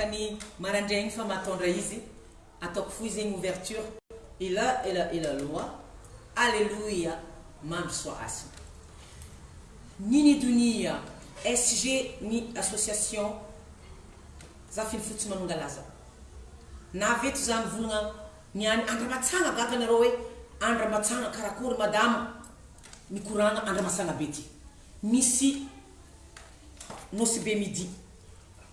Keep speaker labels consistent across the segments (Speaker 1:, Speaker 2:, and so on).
Speaker 1: kani mara ndengi fa matondra et atakufuiza ouverture la, et la loi aleluya mamswa asi nini dunia sg ni association zafin finy fotsy Navet na veto zany volagna ny any Un gaga nareo hoe andramatsagna karakory madama misy nosy be midi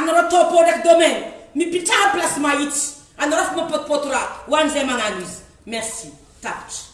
Speaker 1: ana a toppo dek domaine mi pita placement it anaraf ma pot potura wan sei mangan wis merci tapt